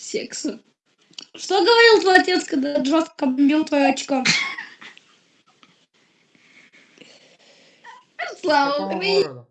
секса. Что говорил твой отец, когда жестко бил твое очко? Слава, богу.